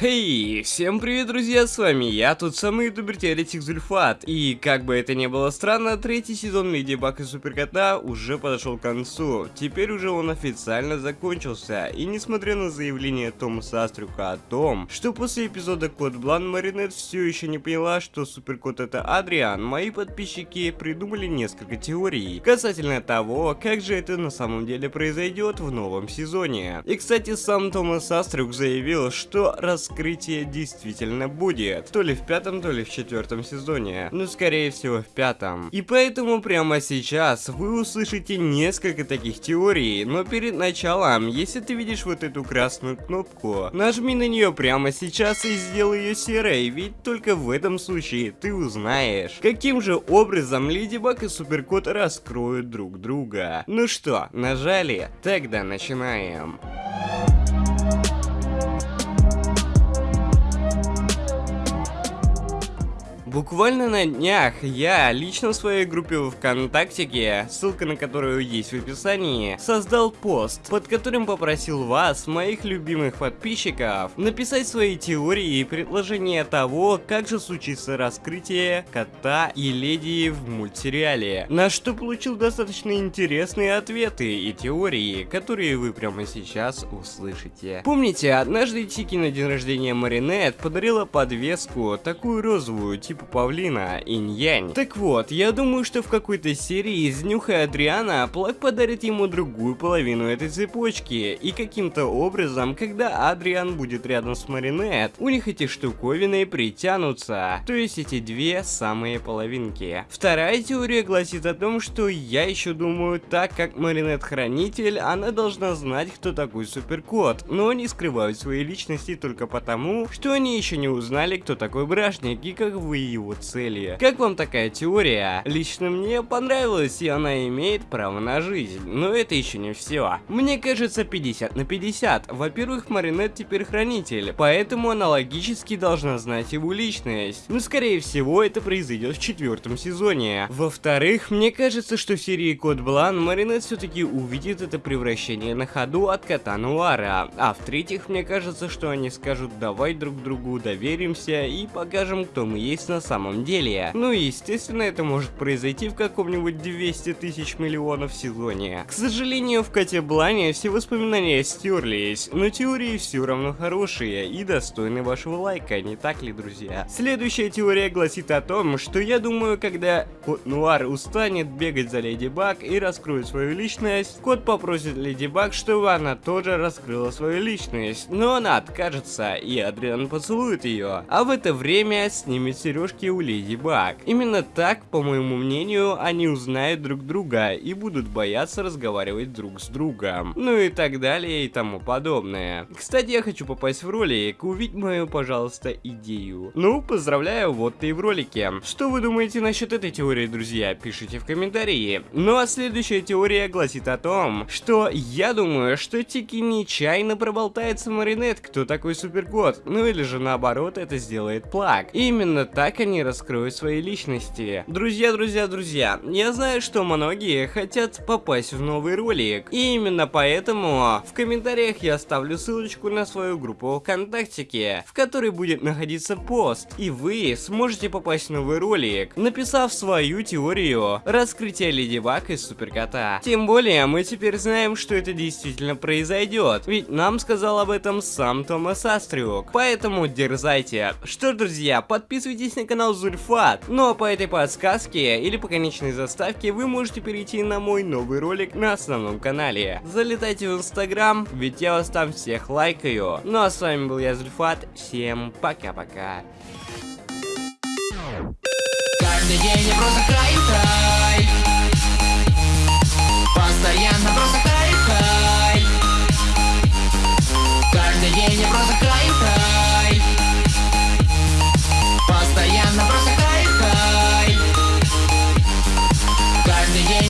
Хей, hey, всем привет, друзья, с вами я, тот самый ютубер Теоретик Зульфат. И как бы это ни было странно, третий сезон Леди Баг и Суперкота уже подошел к концу. Теперь уже он официально закончился. И несмотря на заявление Томаса Астрюка о том, что после эпизода Код Блан Маринет все еще не поняла, что Суперкот это Адриан, мои подписчики придумали несколько теорий касательно того, как же это на самом деле произойдет в новом сезоне. И кстати, сам Томас Астрюк заявил, что раз раскрытие действительно будет. То ли в пятом, то ли в четвертом сезоне. Ну, скорее всего, в пятом. И поэтому прямо сейчас вы услышите несколько таких теорий. Но перед началом, если ты видишь вот эту красную кнопку, нажми на нее прямо сейчас и сделай ее серой. Ведь только в этом случае ты узнаешь, каким же образом Леди Баг и Суперкот раскроют друг друга. Ну что, нажали? Тогда начинаем. Буквально на днях я лично в своей группе в ВКонтакте, ссылка на которую есть в описании, создал пост, под которым попросил вас, моих любимых подписчиков, написать свои теории и предложения того, как же случится раскрытие кота и леди в мультсериале. На что получил достаточно интересные ответы и теории, которые вы прямо сейчас услышите. Помните, однажды Тики на день рождения Маринет подарила подвеску, такую розовую, типа типа павлина, инь-янь. Так вот, я думаю, что в какой-то серии из Нюха Адриана Плак подарит ему другую половину этой цепочки, и каким-то образом, когда Адриан будет рядом с Маринет, у них эти штуковины притянутся, то есть эти две самые половинки. Вторая теория гласит о том, что я еще думаю, так как Маринет хранитель, она должна знать, кто такой суперкот, но они скрывают свои личности только потому, что они еще не узнали, кто такой Брашник и как вы его цели. Как вам такая теория? Лично мне понравилась, и она имеет право на жизнь. Но это еще не все. Мне кажется 50 на 50. Во-первых, Маринет теперь хранитель, поэтому она логически должна знать его личность. Но скорее всего это произойдет в четвертом сезоне. Во-вторых, мне кажется, что в серии Код Блан Маринет все-таки увидит это превращение на ходу от кота Нуара. А в-третьих, мне кажется, что они скажут давай друг другу доверимся и покажем, кто мы есть на самом деле. Ну и естественно это может произойти в каком-нибудь 200 тысяч миллионов сезоне. К сожалению, в Коте Блане все воспоминания стерлись, но теории все равно хорошие и достойны вашего лайка, не так ли, друзья? Следующая теория гласит о том, что я думаю, когда Кот Нуар устанет бегать за Леди Баг и раскроет свою личность, Кот попросит Леди Баг, чтобы она тоже раскрыла свою личность, но она откажется, и Адриан поцелует ее, а в это время снимет сережку сережки у Леди Баг. Именно так, по моему мнению, они узнают друг друга и будут бояться разговаривать друг с другом. Ну и так далее и тому подобное. Кстати, я хочу попасть в ролик, увидеть мою, пожалуйста, идею. Ну, поздравляю, вот ты и в ролике. Что вы думаете насчет этой теории, друзья? Пишите в комментарии. Ну а следующая теория гласит о том, что я думаю, что Тики нечаянно проболтается Маринет, кто такой суперкот. Ну или же наоборот, это сделает Плак. Именно так они раскроют свои личности. Друзья, друзья, друзья, я знаю, что многие хотят попасть в новый ролик. И именно поэтому в комментариях я оставлю ссылочку на свою группу ВКонтакте, в которой будет находиться пост. И вы сможете попасть в новый ролик, написав свою теорию раскрытия Леди Баг из Суперкота. Тем более, мы теперь знаем, что это действительно произойдет. Ведь нам сказал об этом сам Томас Астрюк. Поэтому дерзайте. Что ж, друзья, подписывайтесь на канал Зульфат. Ну а по этой подсказке или по конечной заставке вы можете перейти на мой новый ролик на основном канале. Залетайте в инстаграм, ведь я вас там всех лайкаю. Ну а с вами был я Зульфат, всем пока-пока. Каждый день я просто